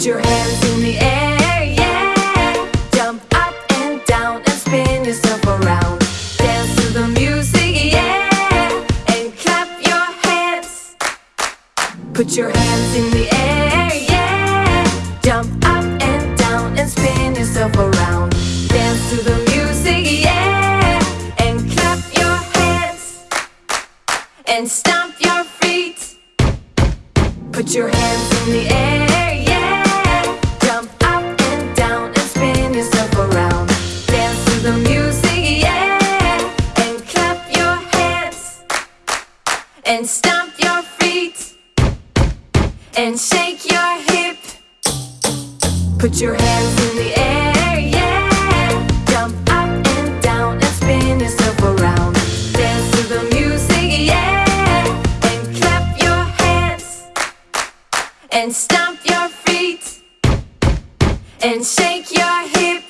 Put your hands in the air, yeah. Jump up and down and spin yourself around. Dance to the music, yeah. And clap your hands. Put your hands in the air, yeah. Jump up and down and spin yourself around. Dance to the music, yeah. And clap your hands. And stomp your feet. Put your hands in the air, And stomp your feet. And shake your hip. Put your hands in the air, yeah. Jump up and down and spin yourself around. Dance to the music, yeah. And clap your hands. And stomp your feet. And shake your hip.